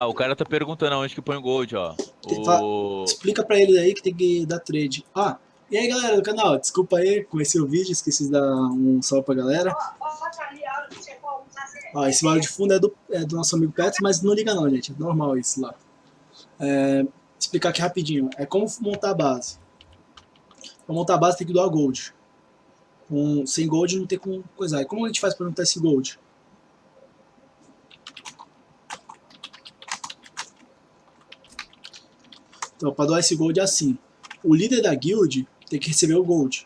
Ah, o cara tá perguntando onde que põe o gold, ó. O... Explica pra ele aí que tem que dar trade. Ah, e aí galera do canal, desculpa aí, conheci o vídeo, esqueci de dar um salve pra galera. Ó, esse barulho de fundo é do, é do nosso amigo Petro, mas não liga não, gente, é normal isso lá. É, explicar aqui rapidinho, é como montar a base. Pra montar a base tem que doar gold. Com, sem gold não tem como coisar. E como a gente faz pra montar esse gold? Então, para doar esse gold é assim. O líder da guild tem que receber o gold.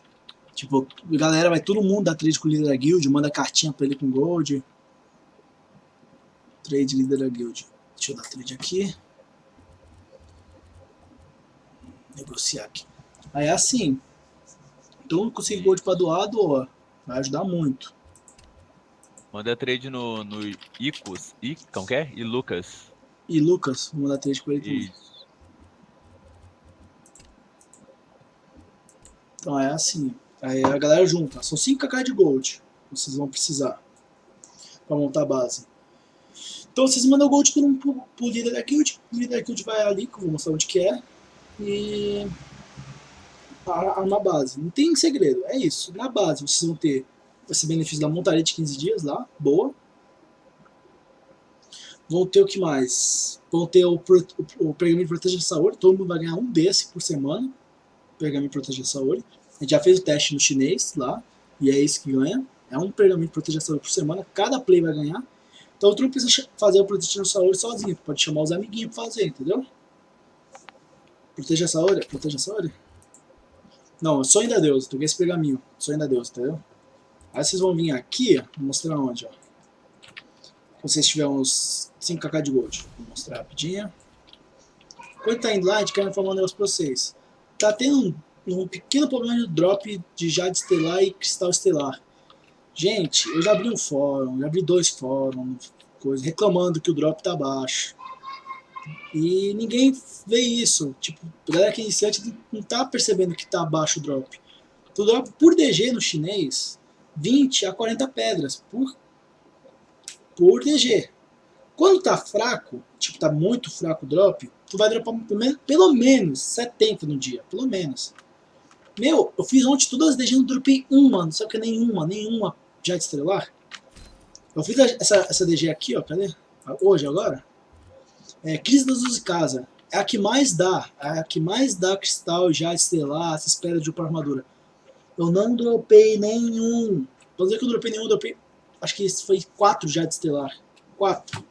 Tipo, galera, vai todo mundo dar trade com o líder da guild, manda cartinha pra ele com gold. Trade líder da guild. Deixa eu dar trade aqui. Negociar aqui. Aí é assim. Então, conseguir gold pra doar, doa. Vai ajudar muito. Manda trade no, no Icos. I, como que é? E Lucas. E Lucas, vou mandar trade com ele também. Isso. Então é assim. Aí a galera junta. São 5kk de gold. Vocês vão precisar. Pra montar a base. Então vocês mandam o gold pro, pro, pro líder da guild. O líder da guild vai ali, que eu vou mostrar onde que é. E... Arma a base. Não tem segredo. É isso. Na base vocês vão ter esse benefício da montaria de 15 dias lá. Boa. Vão ter o que mais? Vão ter o, o, o de proteger a saúde. Todo mundo vai ganhar um desse por semana pergaminho proteger saúde. A gente já fez o teste no chinês lá, e é isso que ganha. É um pergaminho de proteger saúde por semana, cada play vai ganhar. Então tu não precisa fazer o proteger saúde sozinho, pode chamar os amiguinhos pra fazer, entendeu? Proteja a saúde, proteja a saúde. Não, sonho da Deus, tu quer esse pergaminho, sonho da Deus, entendeu? Aí vocês vão vir aqui, vou mostrar onde, ó. Vocês tiverem uns 5kk de gold. Vou mostrar rapidinho. Quando tá indo lá, a gente quer informar um negócio pra vocês tá tendo um, um pequeno problema de drop de Jade Estelar e Cristal Estelar. Gente, eu já abri um fórum, já abri dois fóruns, coisa, reclamando que o drop tá baixo. E ninguém vê isso. Tipo, a galera que é iniciante não tá percebendo que tá baixo o drop. O drop por DG no chinês, 20 a 40 pedras por, por DG. Quando tá fraco, tipo, tá muito fraco o drop, tu vai dropar pelo menos, pelo menos 70 no dia, pelo menos. Meu, eu fiz ontem todas as DG, não dropei uma, não sabe que é nenhuma, nenhuma já estrelar. Eu fiz essa, essa DG aqui, ó, cadê? Hoje, agora. É, Crise das 12 Casa. É a que mais dá, é a que mais dá cristal já estrelar, essa espera de upar armadura. Eu não dropei nenhum. Vou dizer que eu dropei nenhum, eu dropei. Acho que foi 4 já de estelar. 4.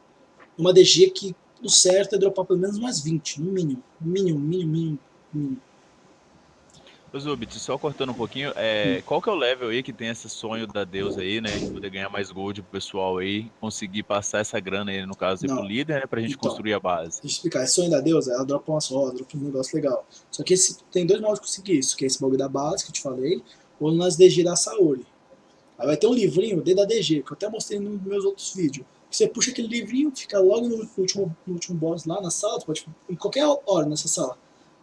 Uma DG que o certo é dropar pelo menos mais 20, no mínimo. Mínimo, mínimo, mínimo. mínimo. Ô Zubit, só cortando um pouquinho, é, hum. qual que é o level aí que tem esse sonho da deusa aí, né? De poder ganhar mais gold pro pessoal aí, conseguir passar essa grana aí, no caso, aí pro líder, né? Pra gente então, construir a base. Deixa eu explicar, esse sonho da deusa, ela dropa umas rodas, dropa um negócio legal. Só que esse, tem dois modos de conseguir isso, que é esse bagulho da base que eu te falei, ou nas DG da Saori. Aí vai ter um livrinho, D da DG, que eu até mostrei nos meus outros vídeos você puxa aquele livrinho, fica logo no último, no último boss lá na sala, pode, em qualquer hora nessa sala.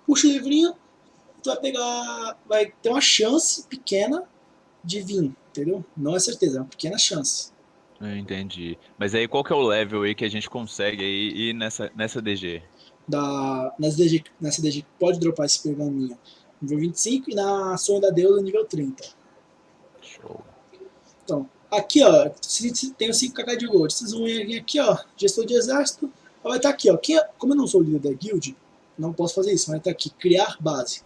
Puxa o livrinho, tu vai pegar, vai ter uma chance pequena de vir, entendeu? Não é certeza, é uma pequena chance. Eu entendi. Mas aí qual que é o level aí que a gente consegue aí ir nessa, nessa DG? Da, nessa, DG nessa DG pode dropar esse pergaminho nível 25 e na Sonho da Deusa nível 30. Aqui, ó, tem o 5kk de gold. Vocês vão vir aqui, ó, gestor de exército. Vai estar aqui, ó. Quem, como eu não sou o líder da guild, não posso fazer isso. Vai estar aqui, criar base.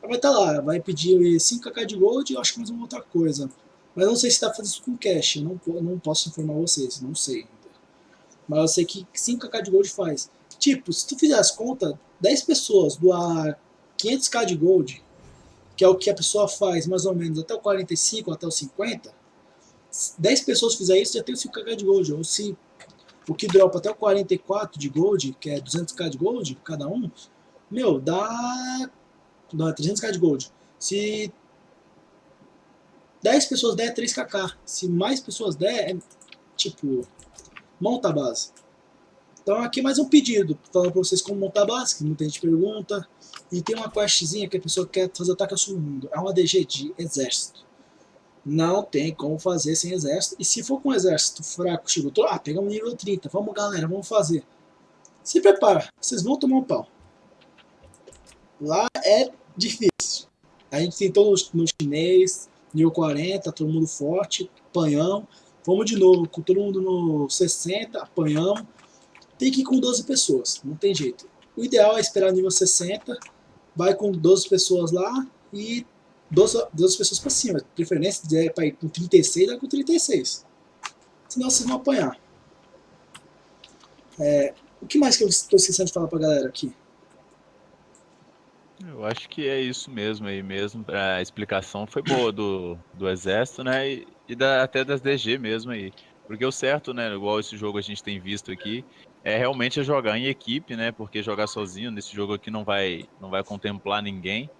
Vai estar lá, vai pedir 5kk de gold e acho que mais uma outra coisa. Mas não sei se está fazendo isso com cash. Não, não posso informar vocês, não sei. Mas eu sei que 5kk de gold faz. Tipo, se tu fizer as contas, 10 pessoas doar 500k de gold, que é o que a pessoa faz mais ou menos até o 45, até o 50, 10 pessoas fizer isso, já tem o 5k de gold. Ou se o que dropa até o 44 de gold, que é 200k de gold, cada um, meu, dá, dá 300k de gold. Se 10 pessoas der, é 3kk. Se mais pessoas der, é tipo, monta a base. Então aqui mais um pedido, falando para vocês como montar a base, que muita gente pergunta. E tem uma questzinha que a pessoa quer fazer ataque ao submundo. É uma DG de exército não tem como fazer sem exército. E se for com um exército fraco, chegou, ah, pegamos nível 30, vamos galera, vamos fazer. Se prepara, vocês vão tomar um pau. Lá é difícil. A gente tentou no, no chinês, nível 40, todo mundo forte, apanhão. Vamos de novo, com todo mundo no 60, apanhamos. Tem que ir com 12 pessoas, não tem jeito. O ideal é esperar nível 60, vai com 12 pessoas lá e 12, 12 pessoas para cima. Preferência é para ir com 36, vai com 36. Senão vocês vão apanhar. É, o que mais que eu estou esquecendo de falar para a galera aqui? Eu acho que é isso mesmo aí mesmo. A explicação foi boa do, do exército, né? E, e da, até das DG mesmo aí. Porque o certo, né? Igual esse jogo a gente tem visto aqui, é realmente jogar em equipe, né? Porque jogar sozinho nesse jogo aqui não vai, não vai contemplar ninguém.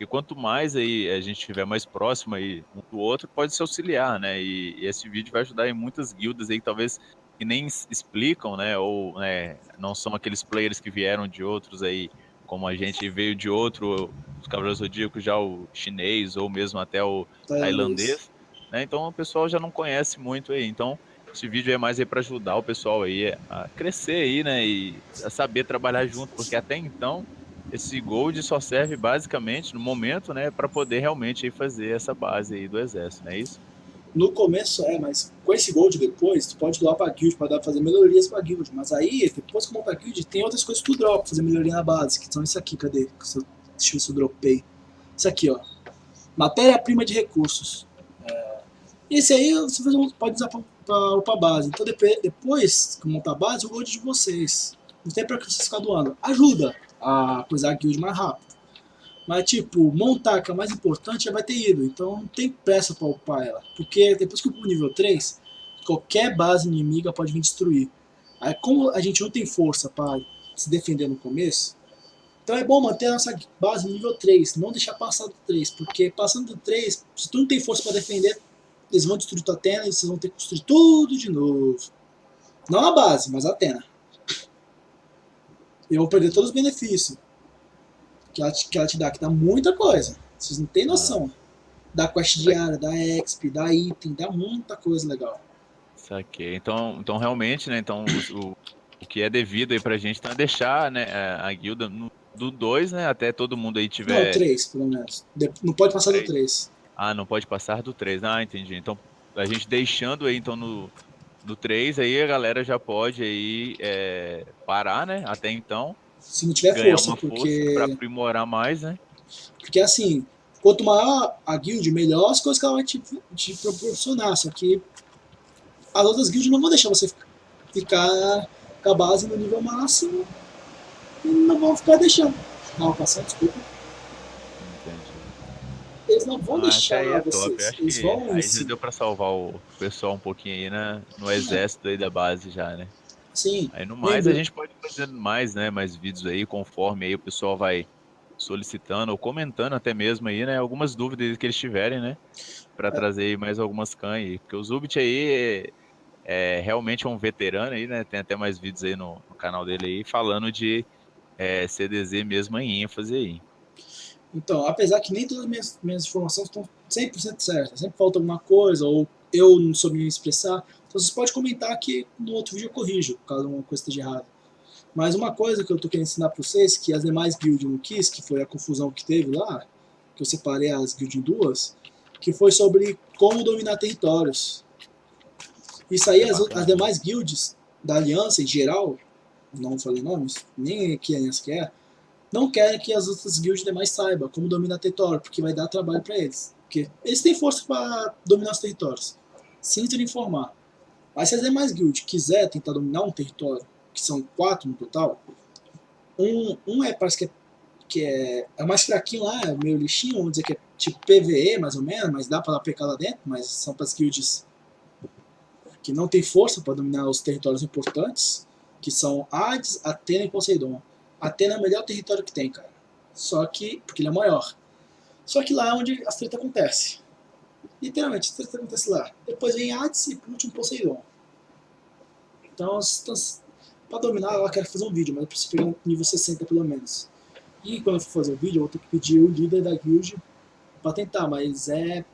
E quanto mais aí a gente estiver mais próximo aí um do outro, pode se auxiliar, né? E, e, esse vídeo vai ajudar em muitas guildas aí, talvez que nem explicam, né? Ou né, não são aqueles players que vieram de outros aí como a gente veio de outro, os Cavaleiros Zodíacos, já o chinês ou mesmo até o tailandês, né? Então o pessoal já não conhece muito aí. Então esse vídeo é mais aí para ajudar o pessoal aí a crescer aí, né? E a saber trabalhar junto, porque até então esse Gold só serve basicamente no momento, né, para poder realmente aí fazer essa base aí do exército, não é isso? No começo é, mas com esse gold depois, tu pode doar pra guild, pra fazer melhorias pra guild. Mas aí, depois que monta a guild, tem outras coisas que tu dropa, fazer melhoria na base, que são isso aqui, cadê? Deixa eu ver se eu dropei. Isso aqui, ó. Matéria-prima de recursos. É... Esse aí você pode usar pra, pra base. Então depois que montar a base, o gold de vocês. Não tem pra que vocês ficar doando. Ajuda a coisar a guild mais rápido. Mas, tipo, montar, que é mais importante, já vai ter ido. Então não tem pressa pra upar ela. Porque depois que eu o nível 3, qualquer base inimiga pode vir destruir. Aí, como a gente não tem força para se defender no começo, então é bom manter a nossa base no nível 3, não deixar passar do 3. Porque passando do 3, se tu não tem força para defender, eles vão destruir tua Atena e vocês vão ter que construir tudo de novo. Não a base, mas a Atena. Eu vou perder todos os benefícios que ela, te, que ela te dá, que dá muita coisa. Vocês não têm noção. Da quest diária, da exp, da item, dá muita coisa legal. Saquei. Então, então realmente, né, então o, o que é devido aí pra gente tá deixar, né, a guilda no, do 2, né, até todo mundo aí tiver... Não, 3, pelo menos. Não pode passar do 3. Ah, não pode passar do 3. Ah, entendi. Então, a gente deixando aí, então, no, no 3, aí a galera já pode aí é, parar, né, até então se não tiver Ganhar força, porque... Força aprimorar mais, né? Porque assim, quanto maior a guild, melhor as coisas que ela vai te, te proporcionar, só que as outras guilds não vão deixar você ficar com a base no nível máximo e não vão ficar deixando. Não, passando, desculpa. Eles não vão ah, deixar é vocês. Eles vão aí já deu pra salvar o pessoal um pouquinho aí né, no exército aí da base já, né? Sim. Aí no mais a gente pode fazer mais, né, mais vídeos aí, conforme aí o pessoal vai solicitando ou comentando até mesmo aí, né, algumas dúvidas que eles tiverem, né, para é. trazer mais algumas can aí, porque o Zubit aí é, é, realmente um veterano aí, né, tem até mais vídeos aí no, no canal dele aí falando de é, CDZ mesmo em ênfase aí. Então, apesar que nem todas as minhas, minhas informações estão 100% certas, sempre falta alguma coisa, ou eu não soube me expressar, então vocês podem comentar que no outro vídeo eu corrijo, caso uma coisa esteja errada. Mas uma coisa que eu tô querendo ensinar para vocês, que as demais guilds não quis, que foi a confusão que teve lá, que eu separei as guilds em duas, que foi sobre como dominar territórios. Isso aí, as, as demais guilds da aliança em geral, não falei nomes, nem que aliança que é, não querem que as outras guilds demais saibam como dominar território, porque vai dar trabalho para eles. Porque eles têm força para dominar os territórios. Sinto informar. Mas se as demais guilds quiser tentar dominar um território, que são quatro no total, um, um é, parece que é, que é, é mais fraquinho lá, é meio lixinho, vamos dizer que é tipo PVE mais ou menos, mas dá para pecar lá dentro, mas são para as que não tem força para dominar os territórios importantes, que são Hades, Atena e Poseidon. Atena é o melhor território que tem, cara. Só que, porque ele é maior. Só que lá é onde as treta acontece. Literalmente, isso acontece lá. Depois vem Hades e por último Poseidon. Então, para dominar, ela quer fazer um vídeo, mas eu preciso pegar um nível 60 pelo menos. E quando eu for fazer o um vídeo, eu vou ter que pedir o líder da guild para tentar, mas é...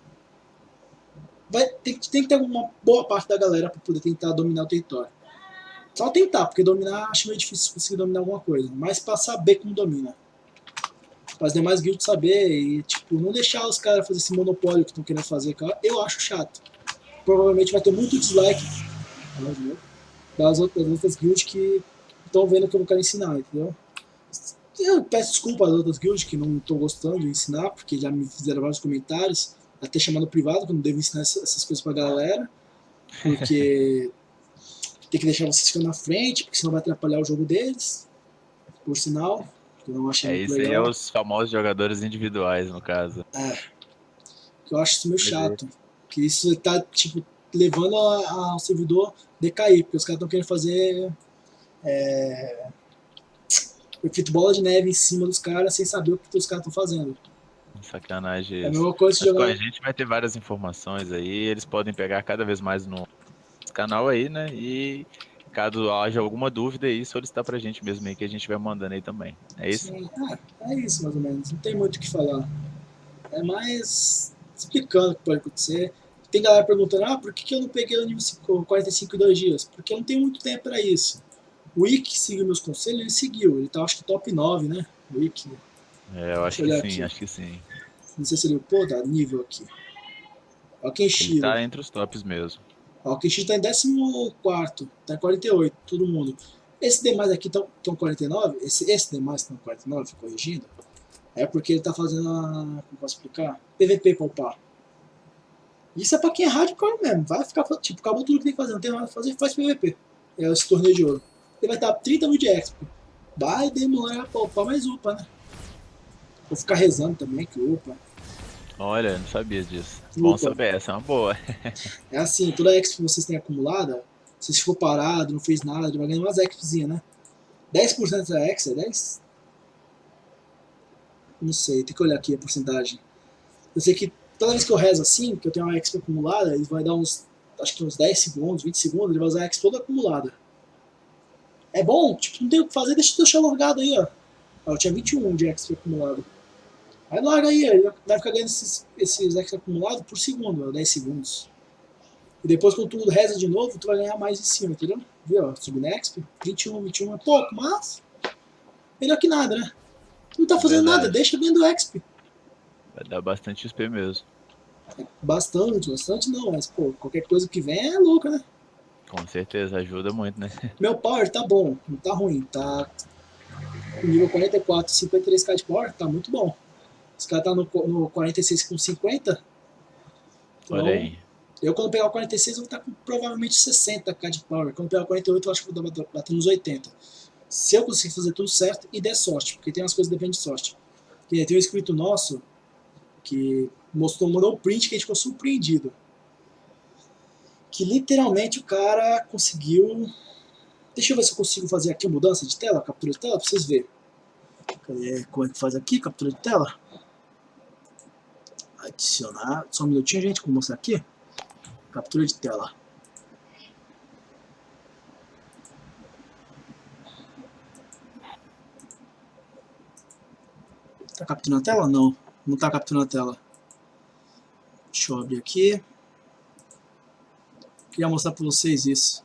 Vai, tem, tem que ter uma boa parte da galera para poder tentar dominar o território. Só tentar, porque dominar acho meio difícil conseguir dominar alguma coisa. Mas pra saber como domina. Para as demais guilds saber e, tipo, não deixar os caras fazer esse monopólio que estão querendo fazer, cara, eu acho chato. Provavelmente vai ter muito dislike das outras, das outras guilds que estão vendo que eu não quero ensinar, entendeu? Eu peço desculpa às outras guilds que não estou gostando de ensinar, porque já me fizeram vários comentários, até chamando privado, que eu não devo ensinar essas coisas pra galera, porque tem que deixar vocês ficando na frente, porque senão vai atrapalhar o jogo deles, por sinal, que eu não achei é, isso legal. aí é os famosos jogadores individuais, no caso. É, eu acho isso meio chato, que isso tá, tipo, levando ao servidor decair, porque os caras estão querendo fazer é, efeito bola de neve em cima dos caras sem saber o que os caras estão fazendo. Sacanagem. É a mesma coisa jogar... A gente vai ter várias informações aí, eles podem pegar cada vez mais no canal aí, né? E caso haja alguma dúvida aí, solicitar pra gente mesmo aí, que a gente vai mandando aí também. É isso? Sim, é, é isso mais ou menos. Não tem muito o que falar. É mais explicando o que pode acontecer. Tem galera perguntando, ah, por que, que eu não peguei o nível 45 em dois dias? Porque eu não tenho muito tempo para isso. O Ick seguiu meus conselhos, ele seguiu. Ele tá, acho que top 9, né? O Ick. É, eu acho que sim, aqui. acho que sim. Não sei se ele, pô, dá nível aqui. Ó, Kenshiro. Ele tá entre os tops mesmo. Ó, o Kenshiro tá em 14, tá em 48, todo mundo. Esse demais aqui estão 49, esse, esse demais estão 49, corrigindo, é porque ele tá fazendo a, como posso explicar? PVP pra upar. Isso é pra quem é hardcore mesmo, vai ficar, tipo, acabou tudo que tem que fazer, não tem nada pra fazer, faz PVP. É esse torneio de ouro. Ele vai estar 30 mil de exp. Vai demorar pra upar, mas upa, né? Vou ficar rezando também que upa. Olha, não sabia disso. Bom saber, essa é uma boa. é assim, toda a exp que vocês têm acumulada, se você ficou parado, não fez nada, vai ganhar umas expzinhas, né? 10% da ex é 10? Não sei, tem que olhar aqui a porcentagem. Eu sei que toda vez que eu rezo assim, que eu tenho uma exp acumulada, ele vai dar uns, acho que uns 10 segundos, 20 segundos, ele vai usar a exp toda acumulada. É bom, tipo, não tem o que fazer, deixa eu deixar logado aí, ó. Eu tinha 21 de extra acumulado. Aí larga aí, ele vai ficar ganhando esses, esses extra acumulados por segundo, ó, 10 segundos. E depois quando tu reza de novo, tu vai ganhar mais em cima, entendeu? Viu, ó, Subnexp, 21, 21 é pouco, mas melhor que nada, né? Não tá fazendo Verdade. nada, deixa vendo exp. Vai dar bastante XP mesmo. Bastante, bastante não, mas pô, qualquer coisa que vem é louca, né? Com certeza, ajuda muito, né? Meu power tá bom, não tá ruim, tá nível 44, 53k de power, tá muito bom. Esse cara tá no, no 46 com 50. Então, Olha aí. Eu quando pegar o 46 eu vou estar com provavelmente 60k de power. Quando pegar o 48 eu acho que vou bater nos 80. Se eu conseguir fazer tudo certo e der sorte, porque tem umas coisas que dependem de sorte. Tem um inscrito nosso que mostrou, mandou um print que a gente ficou surpreendido que literalmente o cara conseguiu... Deixa eu ver se eu consigo fazer aqui a mudança de tela, captura de tela, pra vocês verem. Como é que faz aqui, captura de tela? Adicionar, só um minutinho, gente, vou mostrar aqui. Captura de tela. Tá capturando a tela? Não, não tá capturando a tela. Deixa eu abrir aqui. Queria mostrar para vocês isso.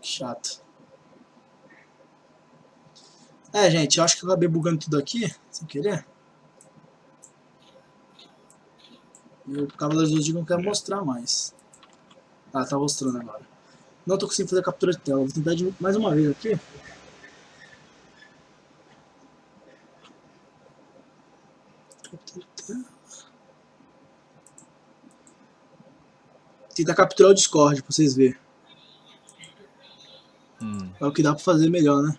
Chato. É, gente, eu acho que eu acabei bugando tudo aqui, sem querer. E o Cavaleiro dos não quer mostrar mais. Ah, tá mostrando agora. Não tô conseguindo fazer a captura de tela. Vou tentar de mais uma vez aqui. Tentar capturar o Discord pra vocês verem. Hum. É o que dá pra fazer melhor, né?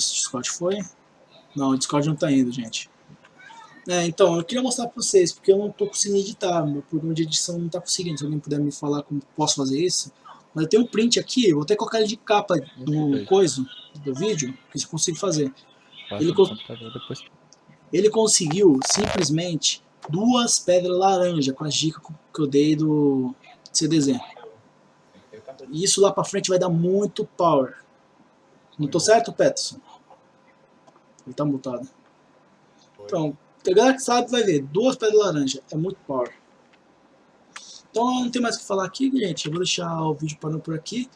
Se o Discord foi. Não, o Discord não tá indo, gente. É, então, eu queria mostrar pra vocês, porque eu não tô conseguindo editar, meu programa de edição não tá conseguindo. Se alguém puder me falar como posso fazer isso, mas eu tenho um print aqui, vou até colocar ele de capa do coisa, do vídeo, que eu consigo fazer. Ele, co ele conseguiu simplesmente duas pedras laranja com as dicas que eu dei do CDZ. E isso lá pra frente vai dar muito power. Não tô certo, Peterson? Ele tá mutado. Então, a galera que sabe vai ver. Duas pedras laranja. É muito power. Então não tem mais o que falar aqui, gente. Eu vou deixar o vídeo parando por aqui.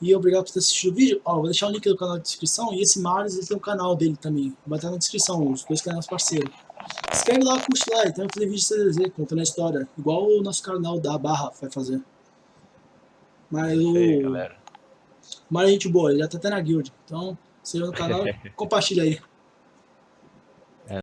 E obrigado por ter assistido o vídeo. Ó, vou deixar o link do canal na descrição. E esse Marius, ele tem um canal dele também. Vai estar na descrição, os dois canais parceiros. Se inscreve lá, curte lá. E também fazer vídeo de CDZ, contando a história. Igual o nosso canal da Barra vai fazer. Mas o... Ei, galera. É gente boa, ele já tá até na guild. Então, seja no canal, compartilha aí.